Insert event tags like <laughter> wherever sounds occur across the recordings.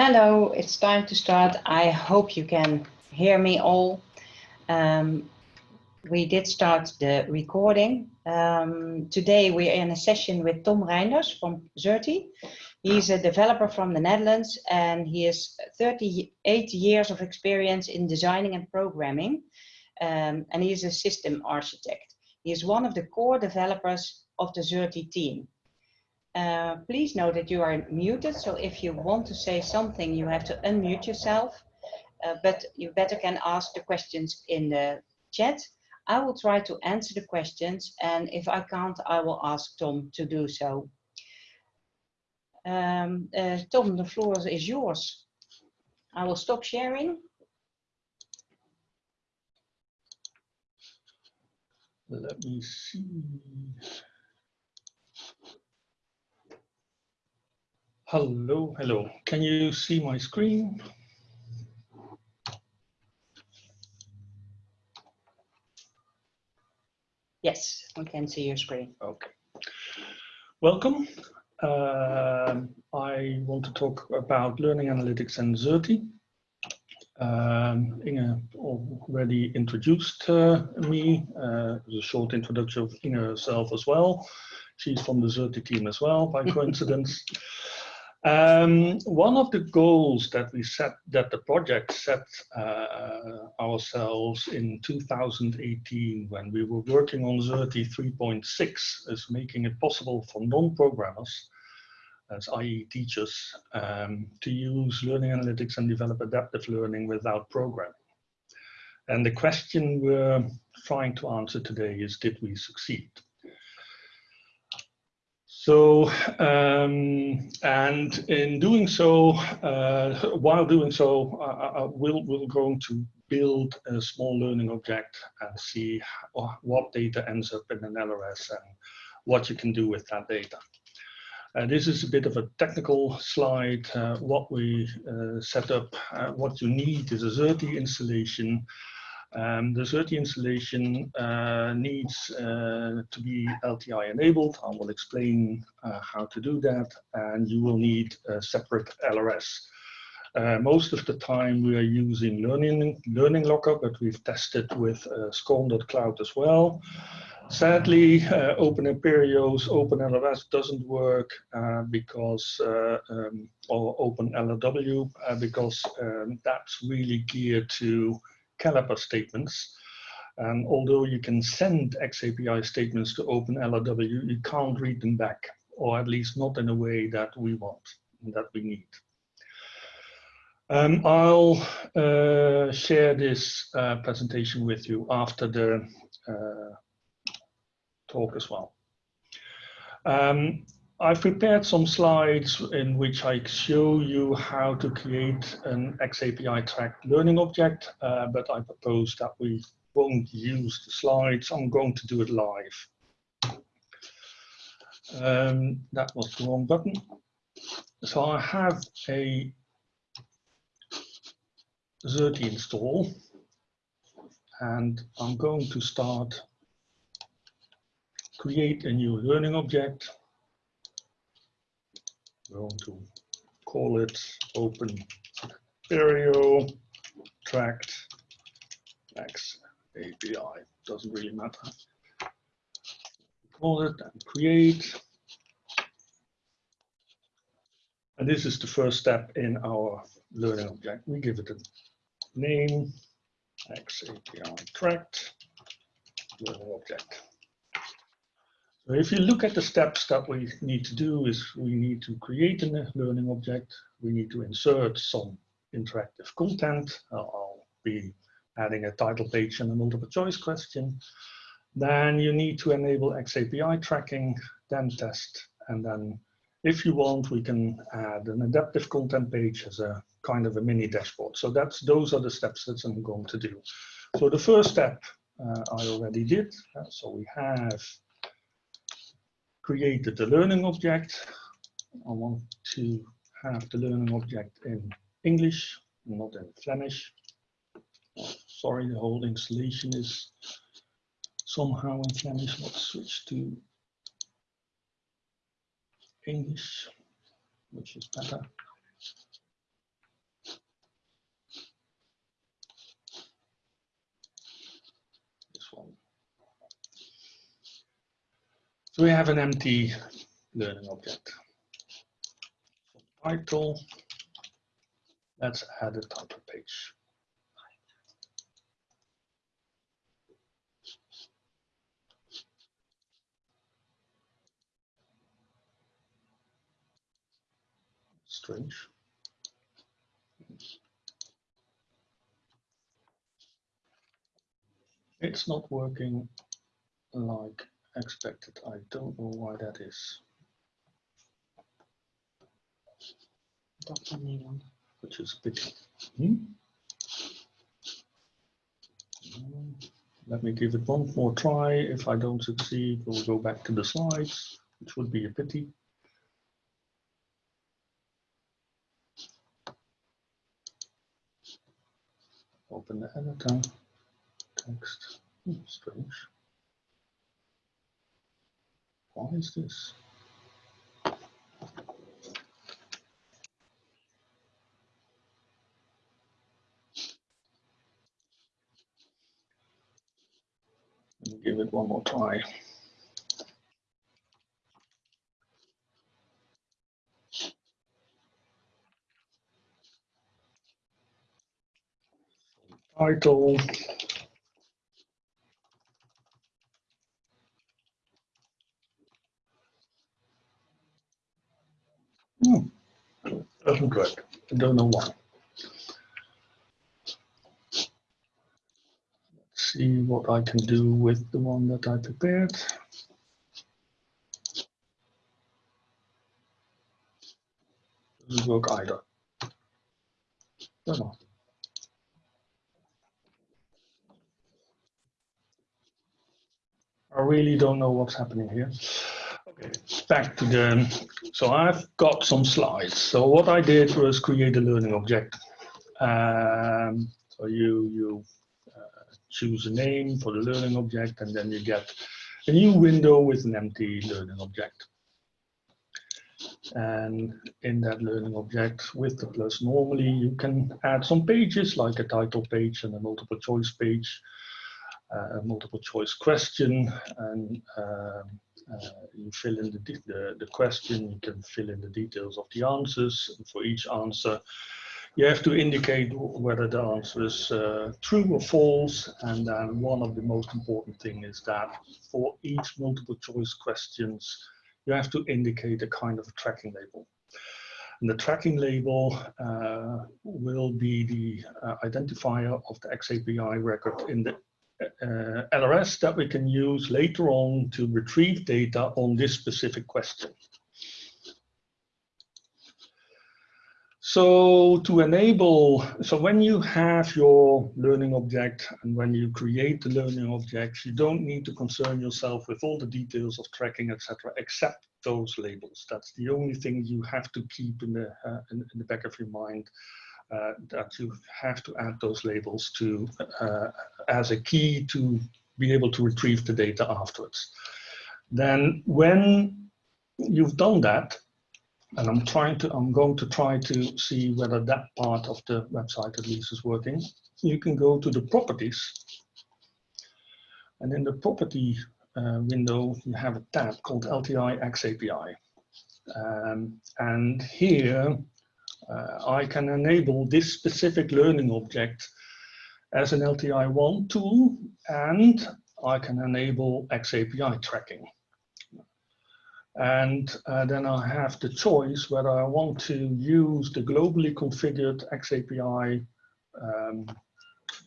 Hello, it's time to start. I hope you can hear me all. Um, we did start the recording. Um, today we're in a session with Tom Reinders from Xerte. He's a developer from the Netherlands and he has 38 years of experience in designing and programming. Um, and he is a system architect. He is one of the core developers of the Xerte team. Uh, please note that you are muted, so if you want to say something, you have to unmute yourself. Uh, but you better can ask the questions in the chat. I will try to answer the questions, and if I can't, I will ask Tom to do so. Um, uh, Tom, the floor is yours. I will stop sharing. Let me see. Hello, hello. Can you see my screen? Yes, we can see your screen. Okay. Welcome. Uh, I want to talk about learning analytics and Xerte. Um, Inge already introduced uh, me. Uh, a short introduction of Inge herself as well. She's from the Xerte team as well, by <laughs> coincidence. Um, one of the goals that we set, that the project set uh, ourselves in 2018 when we were working on Xerte 3.6 is making it possible for non-programmers, as i.e. teachers, um, to use learning analytics and develop adaptive learning without programming. And the question we're trying to answer today is, did we succeed? So, um, and in doing so, uh, while doing so, uh, uh we'll, we're going to build a small learning object and see what data ends up in an LRS and what you can do with that data. Uh, this is a bit of a technical slide. Uh, what we set up, what you need is a Xerte installation um, the Xerte installation uh, needs uh, to be LTI enabled. I will explain uh, how to do that and you will need a separate LRS. Uh, most of the time we are using Learning, learning Locker, but we've tested with uh, Cloud as well. Sadly, uh, Open Imperios, Open LRS doesn't work uh, because, uh, um, or Open LRW, because um, that's really geared to caliper statements. And although you can send XAPI statements to OpenLRW, you can't read them back, or at least not in a way that we want, and that we need. Um, I'll uh, share this uh, presentation with you after the uh, talk as well. Um, I've prepared some slides in which I show you how to create an XAPI tracked learning object, uh, but I propose that we won't use the slides. I'm going to do it live. Um, that was the wrong button. So I have a Xerte install and I'm going to start create a new learning object going to call it open stereo tracked X API. Doesn't really matter. Call it and create. And this is the first step in our learning object. We give it a name, X API tracked learning object. If you look at the steps that we need to do is we need to create a learning object. We need to insert some interactive content. I'll be adding a title page and a multiple choice question. Then you need to enable XAPI tracking, then test, and then if you want, we can add an adaptive content page as a kind of a mini dashboard. So that's those are the steps that I'm going to do. So the first step uh, I already did. Uh, so we have created the learning object. I want to have the learning object in English, not in Flemish. Sorry, the whole installation is somehow in Flemish. Let's switch to English, which is better. So we have an empty learning object. Title, let's add a title page. Strange. It's not working like expected. I don't know why that is. Dr. Nederland. which is a pity. Hmm? Mm, Let me give it one more try. If I don't succeed, we'll go back to the slides, which would be a pity. Open the editor, text, Hmm, strange. Why is this? Give it one more try. Title. Hmm, Doesn't work. I don't know why. Let's see what I can do with the one that I prepared. Doesn't work either. Don't know. I really don't know what's happening here. Back to the, so I've got some slides. So what I did was create a learning object. Um, so you, you choose a name for the learning object, and then you get a new window with an empty learning object. And in that learning object with the plus, normally you can add some pages like a title page and a multiple choice page, uh, a multiple choice question, and um, uh, you fill in the, the, the question, you can fill in the details of the answers. And for each answer, you have to indicate whether the answer is uh, true or false. And then one of the most important thing is that for each multiple choice questions, you have to indicate a kind of a tracking label. And the tracking label uh, will be the uh, identifier of the XAPI record in the uh, LRS that we can use later on to retrieve data on this specific question. So to enable, so when you have your learning object and when you create the learning objects, you don't need to concern yourself with all the details of tracking, etc., except those labels. That's the only thing you have to keep in the, uh, in, in, the back of your mind, uh, that you have to add those labels to uh, as a key to be able to retrieve the data afterwards. Then when you've done that, and I'm trying to, I'm going to try to see whether that part of the website at least is working. You can go to the properties. And in the property uh, window, you have a tab called LTI XAPI. Um, and here uh, I can enable this specific learning object as an LTI1 tool, and I can enable XAPI tracking. And uh, then I have the choice whether I want to use the globally configured XAPI um,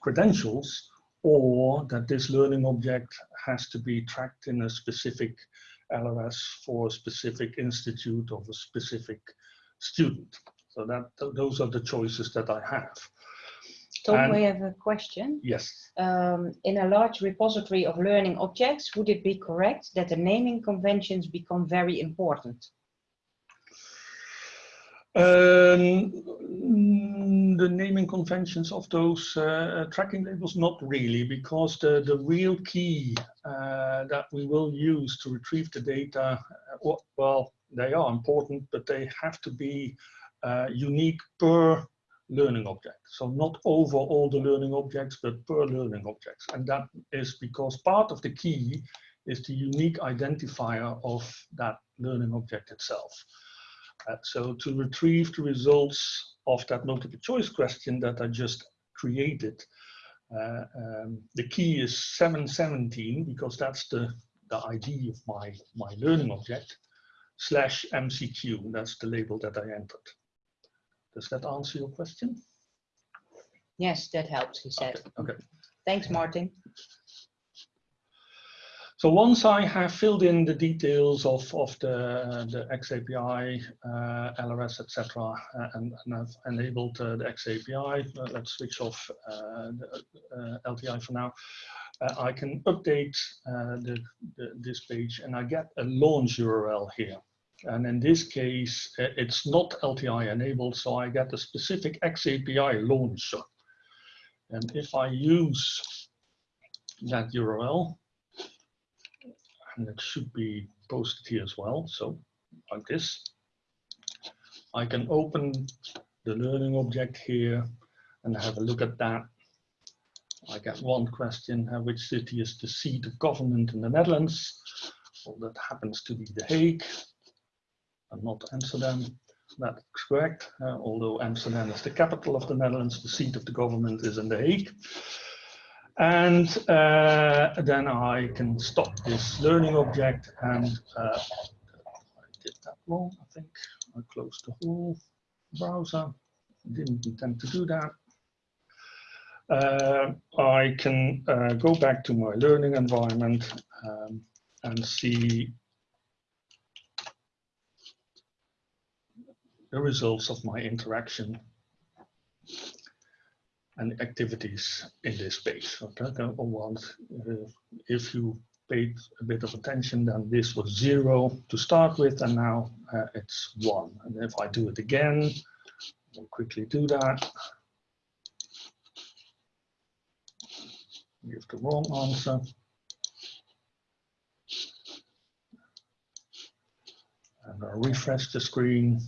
credentials or that this learning object has to be tracked in a specific LRS for a specific institute of a specific student. So that th those are the choices that I have. Tom, And- we have a question. Yes. Um, in a large repository of learning objects, would it be correct that the naming conventions become very important? Um, the naming conventions of those uh, tracking labels, not really, because the, the real key uh, that we will use to retrieve the data, uh, well, they are important, but they have to be uh, unique per learning object. So not over all the learning objects, but per learning objects. And that is because part of the key is the unique identifier of that learning object itself. Uh, so to retrieve the results of that multiple choice question that I just created, uh, um, the key is 717 because that's the, the ID of my, my learning object slash MCQ. That's the label that I entered. Does that answer your question? Yes, that helps, he said. Okay. okay. Thanks, Martin. So once I have filled in the details of, of the, the XAPI, uh, LRS, etc., uh, and, and, I've enabled uh, the XAPI, uh, let's switch off uh, the uh, LTI for now, I can update the, the, this page and I get a launch URL here. And in this case, it's not LTI enabled, so I get a specific XAPI launcher. And if I use that URL, and it should be posted here as well. So like this, I can open the learning object here and have a look at that. I get one question, uh, which city is the seat of government in the Netherlands? Well, that happens to be The Hague and not Amsterdam. That's correct, uh, although Amsterdam is the capital of the Netherlands, the seat of the government is in The Hague. And uh, then I can stop this learning object and uh, I did that wrong, I think. I closed the whole browser. Didn't intend to do that. Uh, I can uh, go back to my learning environment um, and see the results of my interaction and activities in this space. Okay, once, uh, if you paid a bit of attention, then this was zero to start with, and now uh, it's one. And if I do it again, I'll quickly do that. Give the wrong answer. And I'll refresh the screen.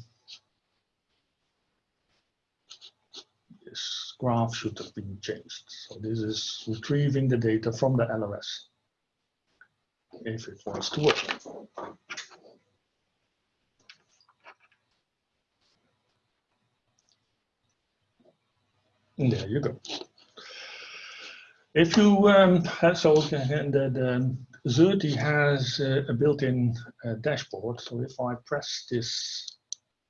Graph should have been changed. So this is retrieving the data from the LRS if it wants to work. There you go. If you, um, so the, the Xerte has a built-in uh, dashboard. So if I press this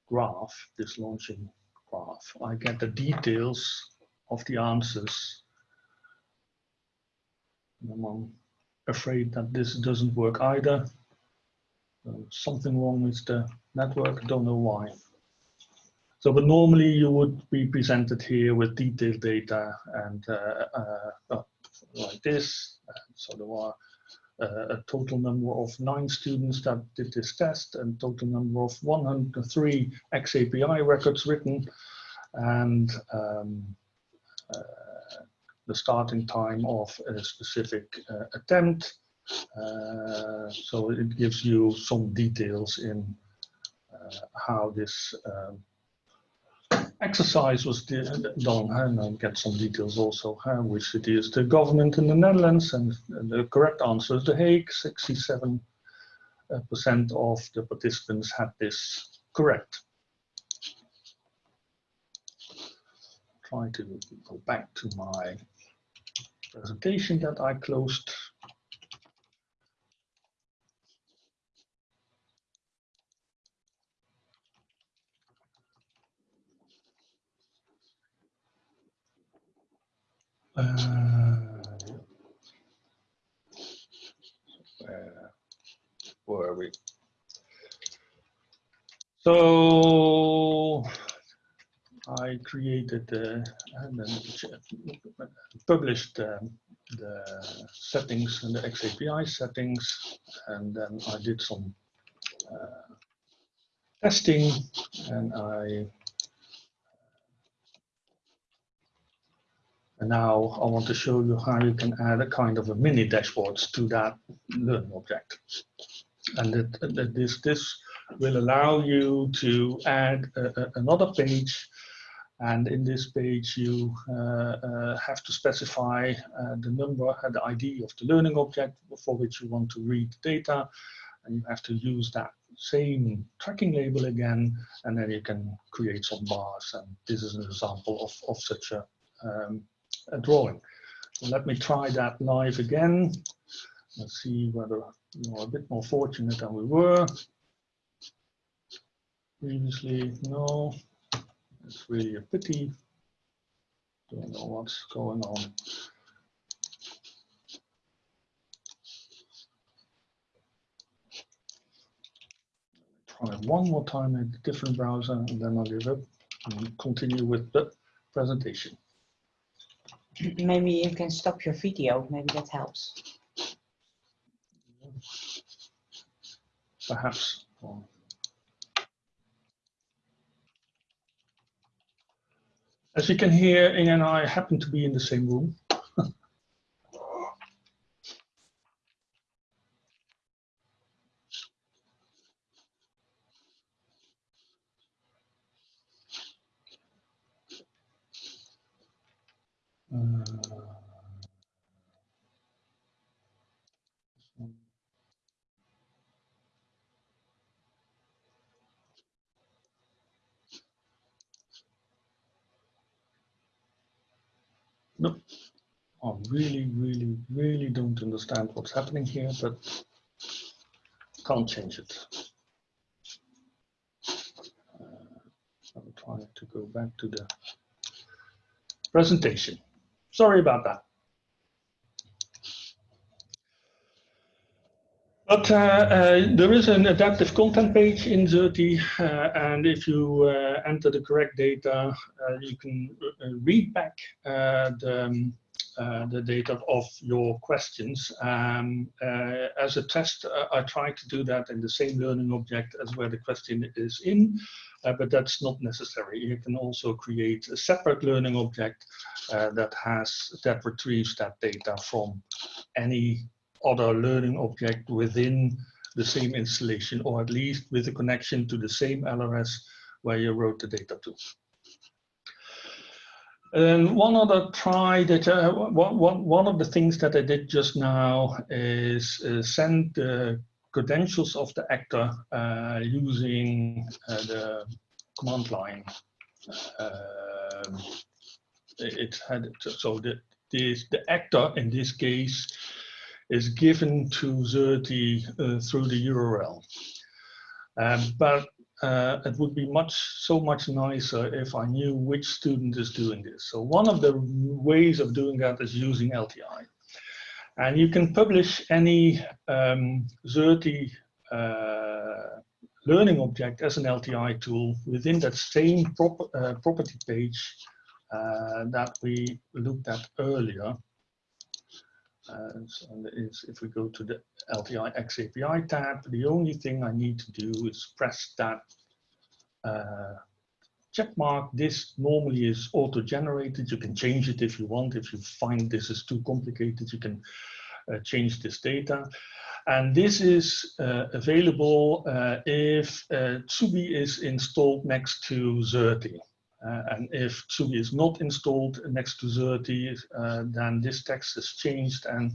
graph, this launching graph, I get the details of the answers. And I'm afraid that this doesn't work either. Uh, something wrong with the network, don't know why. So, but normally you would be presented here with detailed data and uh, uh, like this. So there are uh, a total number of nine students that did this test and total number of 103 XAPI records written and um, the starting time of a specific uh, attempt. Uh, so it gives you some details in uh, how this um, exercise was done and I'll get some details also how which city is the government in the Netherlands and the correct answer is The Hague 67 percent of the participants had this correct try to go back to my presentation that I closed. Uh, where were we? So I created uh, and published um, the settings and the XAPI settings, and then I did some uh, testing, and I and now I want to show you how you can add a kind of a mini dashboards to that learn object, and it, it, this this will allow you to add a, a, another page And in this page, you uh, uh, have to specify uh, the number and the ID of the learning object for which you want to read data. And you have to use that same tracking label again, and then you can create some bars. And this is an example of, of such a, um, a drawing. So let me try that live again. Let's see whether we're a bit more fortunate than we were. Previously, no, it's really a pity. Don't know what's going on. Try one more time in a different browser and then I'll give up and continue with the presentation. Maybe you can stop your video, maybe that helps. Perhaps. As you can hear, Inge and I happen to be in the same room. No, I really, really, really don't understand what's happening here, but can't change it. Uh, I'm trying to go back to the presentation. Sorry about that. But uh, uh, there is an adaptive content page in Xerte, uh, and if you uh, enter the correct data, uh, you can uh, read back the, um, the data of your questions. Um, as a test, I try to do that in the same learning object as where the question is in, but that's not necessary. You can also create a separate learning object that has that retrieves that data from any other learning object within the same installation, or at least with a connection to the same LRS where you wrote the data to. And one other try that uh, one, one of the things that I did just now is uh, send the credentials of the actor uh, using uh, the command line. Um, it had so the this, the actor in this case is given to Xerte uh, through the URL. Um, but uh, it would be much so much nicer if I knew which student is doing this. So one of the ways of doing that is using LTI. And you can publish any um, uh, learning object as an LTI tool within that same prop uh, property page uh, that we looked at earlier. Uh, so is if we go to the LTI X API tab, the only thing I need to do is press that uh, check mark. This normally is auto-generated. You can change it if you want. If you find this is too complicated, you can uh, change this data. And this is uh, available uh, if uh, Tsugi is installed next to Xerte. Uh, and if Tsugi is not installed next to Xerte, uh, then this text is changed and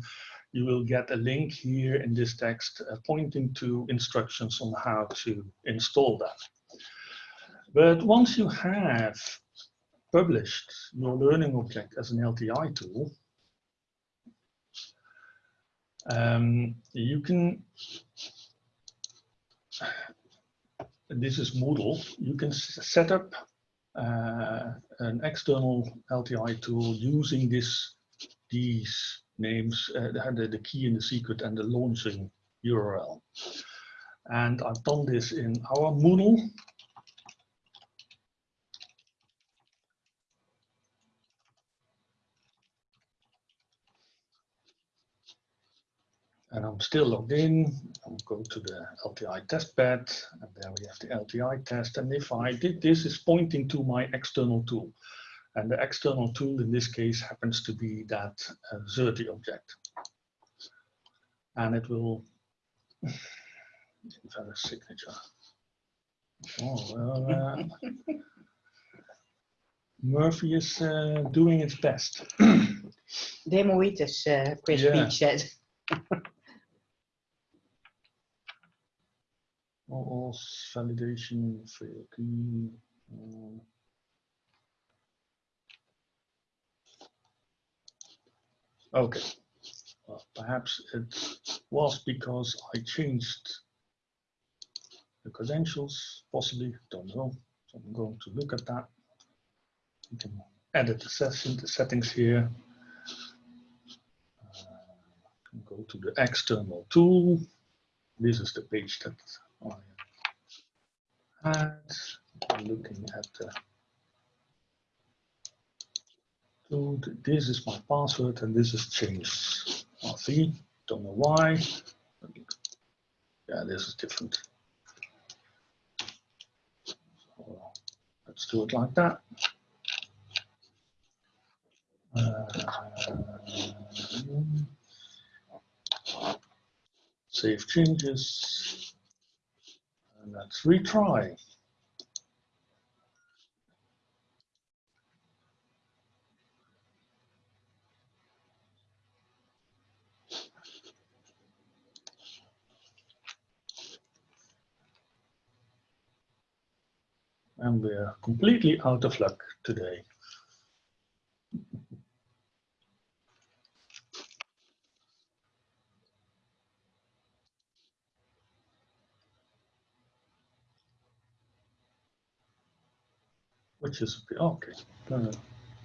you will get a link here in this text uh, pointing to instructions on how to install that. But once you have published your learning object as an LTI tool, um, you can, this is Moodle, you can set up an external LTI tool using this these names, uh, the, the key and the secret and the launching URL. And I've done this in our Moodle. And I'm still logged in. I'll go to the LTI test bed, and there we have the LTI test. And if I did this, is pointing to my external tool. And the external tool in this case happens to be that uh, Xerte object. And it will <sighs> invalid signature. Oh, well, uh, <laughs> Murphy is uh, doing its best. Demoitis, uh, Chris Yeah. Beach said. <laughs> All validation fail key. uh, Okay. Well, perhaps it was because I changed the credentials, possibly, don't know. So I'm going to look at that. You can edit the session, the settings here. Uh, go to the external tool. This is the page that Had. I'm looking at the tool. This is my password and this is changed. RV, don't know why. Yeah, this is different. So let's do it like that. Uh, save changes. Let's retry. And we're completely out of luck today. Which is, okay, uh,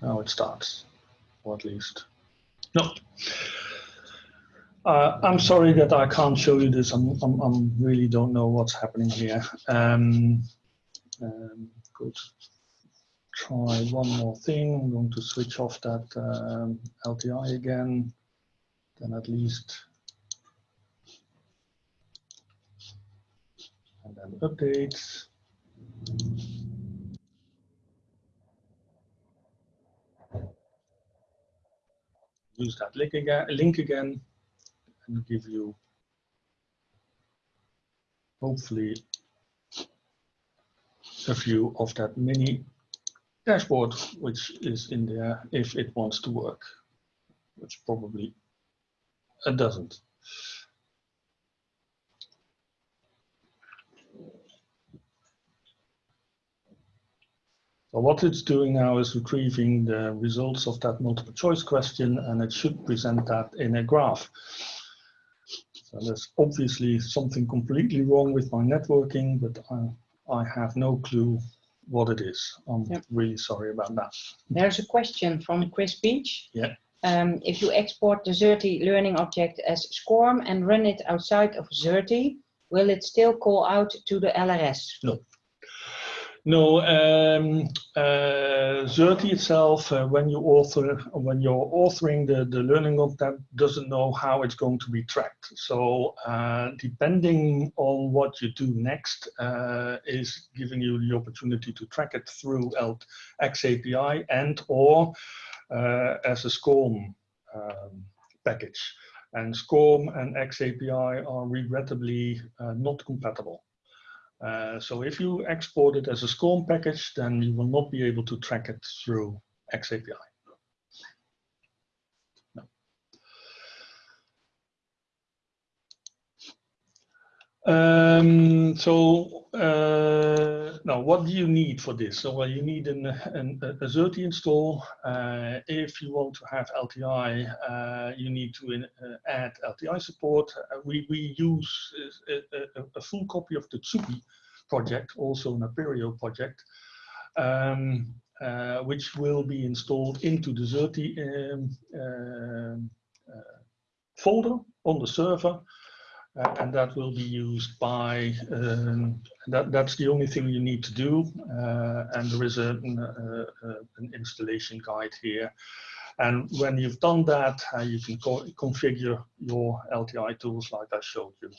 now it starts, or at least, no. Uh, I'm sorry that I can't show you this. I'm, I'm, I'm really don't know what's happening here. Um, um, good. Try one more thing. I'm going to switch off that um, LTI again. Then at least. And then updates. Use that link again, link again and give you hopefully a view of that mini dashboard which is in there if it wants to work, which probably it doesn't. So what it's doing now is retrieving the results of that multiple choice question and it should present that in a graph. So there's obviously something completely wrong with my networking, but I, I have no clue what it is. I'm Yep. really sorry about that. There's a question from Chris Beach. Yeah. Um, if you export the Xerte learning object as SCORM and run it outside of Xerte, will it still call out to the LRS? No, um, uh, Xerte itself, uh, when you author, when you're authoring the, the learning object, doesn't know how it's going to be tracked. So uh, depending on what you do next, uh, is giving you the opportunity to track it through XAPI and or uh, as a SCORM um, package. And SCORM and XAPI are regrettably uh, not compatible. Uh, so if you export it as a SCORM package, then you will not be able to track it through XAPI. Um, so uh, now, what do you need for this? So well, you need an, an, a Xerte install. Uh, if you want to have LTI, uh, you need to in, uh, add LTI support. Uh, we, we use a, a, a full copy of the Tsugi project, also an Apereo project, um, uh, which will be installed into the Xerte um, um, uh, folder on the server. Uh, and that will be used by, um, that, that's the only thing you need to do. Uh, and there is a, an, uh, uh, an installation guide here. And when you've done that, uh, you can co configure your LTI tools like I showed you.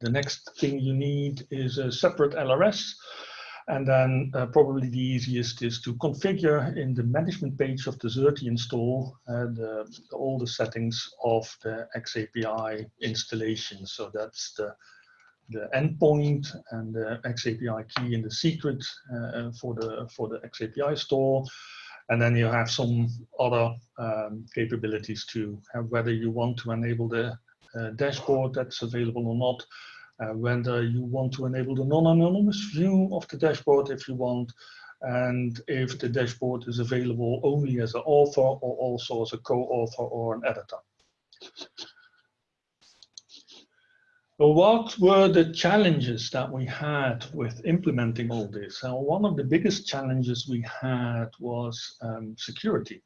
The next thing you need is a separate LRS. And then uh, probably the easiest is to configure in the management page of the Xerte install uh, the, all the settings of the XAPI installation. So that's the the endpoint and the XAPI key and the secret uh, for the for the XAPI store. And then you have some other um, capabilities to have whether you want to enable the uh, dashboard that's available or not, uh, whether you want to enable the non-anonymous view of the dashboard if you want, and if the dashboard is available only as an author or also as a co-author or an editor. What were the challenges that we had with implementing all this? One of the biggest challenges we had was um, security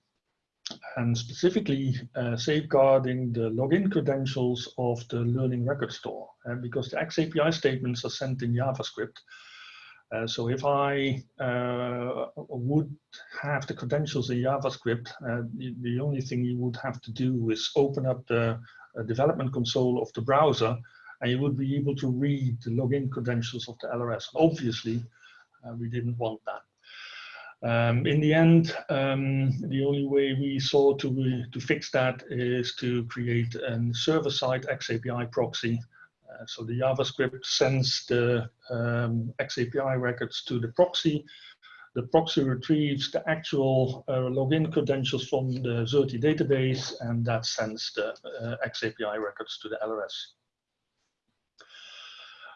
and specifically uh, safeguarding the login credentials of the learning record store uh, because the XAPI statements are sent in JavaScript. Uh, so if I uh, would have the credentials in JavaScript, uh, the, the, only thing you would have to do is open up the uh, development console of the browser and you would be able to read the login credentials of the LRS. Obviously, we didn't want that. Um, in the end, um, the only way we saw to, to fix that is to create a server-side XAPI proxy. Uh, so the JavaScript sends the um, XAPI records to the proxy. The proxy retrieves the actual uh, login credentials from the Xerte database, and that sends the uh, XAPI records to the LRS.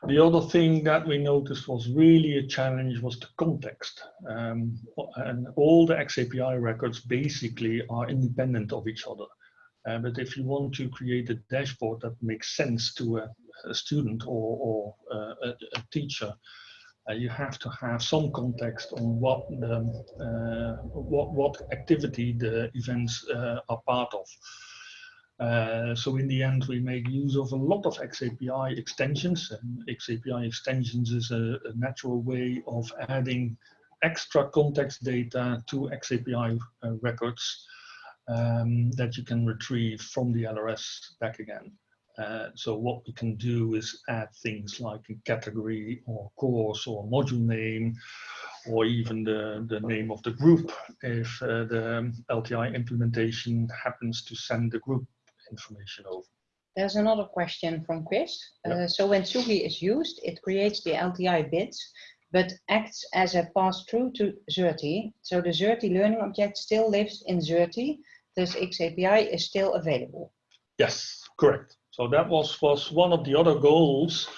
The other thing that we noticed was really a challenge was the context. Um, and all the XAPI records basically are independent of each other. Uh, but if you want to create a dashboard that makes sense to a, a student or, or uh, a, a, teacher, uh, you have to have some context on what the, uh, what, what activity the events uh, are part of. Uh, so in the end, we make use of a lot of XAPI extensions. And XAPI extensions is a, a natural way of adding extra context data to XAPI uh, records um, that you can retrieve from the LRS back again. Uh, so what we can do is add things like a category or course or module name or even the, the name of the group if uh, the LTI implementation happens to send the group information over. There's another question from Chris. Uh, so when Tsugi is used, it creates the LTI bits, but acts as a pass-through to Xerte. So the Xerte learning object still lives in Xerte, thus XAPI is still available. Yes, correct. So that was, was one of the other goals.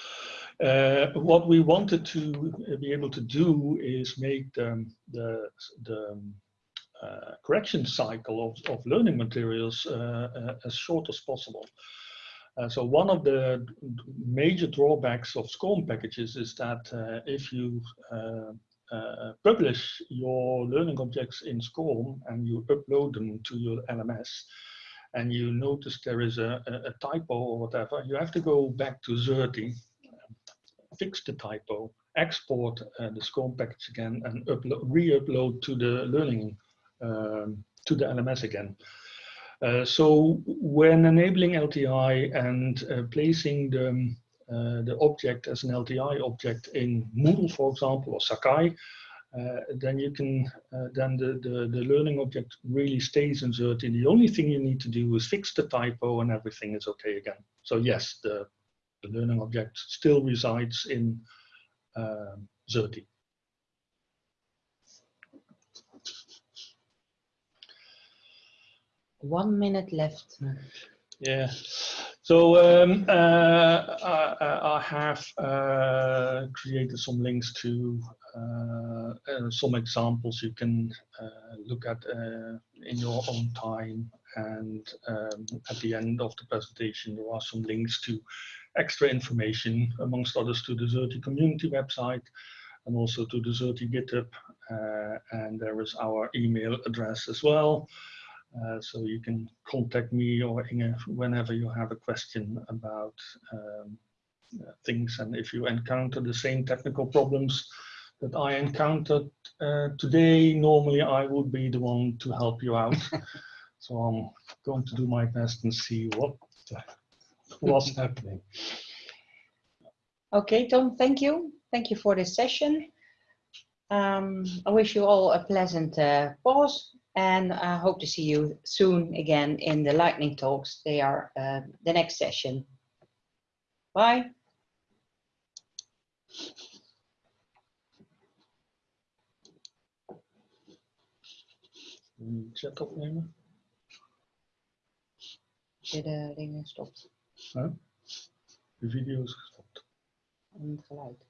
Uh, what we wanted to be able to do is make the, the, the correction cycle of, of learning materials uh, uh, as short as possible. Uh, so one of the major drawbacks of SCORM packages is that uh, if you uh, publish your learning objects in SCORM and you upload them to your LMS and you notice there is a, a, typo or whatever, you have to go back to Xerte, fix the typo, export the SCORM package again and re-upload to the learning um, to the LMS again. Uh, so when enabling LTI and uh, placing the, um, uh, the object as an LTI object in Moodle, for example, or Sakai, uh, then you can, uh, then the, the, the, learning object really stays in Xerte. The only thing you need to do is fix the typo and everything is okay again. So yes, the, the learning object still resides in Xerte. One minute left. Yeah. So um, uh, I, I, have uh, created some links to uh, uh some examples you can uh, look at uh, in your own time. And um, at the end of the presentation, there are some links to extra information, amongst others, to the Xerte community website and also to the Xerte GitHub. and there is our email address as well. Uh, so you can contact me or Inge whenever you have a question about um, uh, things. And if you encounter the same technical problems that I encountered uh, today, normally I would be the one to help you out. <laughs> so I'm going to do my best and see what <laughs> what's happening. Okay, Tom, thank you. Thank you for this session. Um, I wish you all a pleasant uh, pause and I hope to see you soon again in the lightning talks. They are uh, the next session. Bye. Ik zet opnemen. De dingen uh, stopt. Huh? De video is gestopt. En het geluid.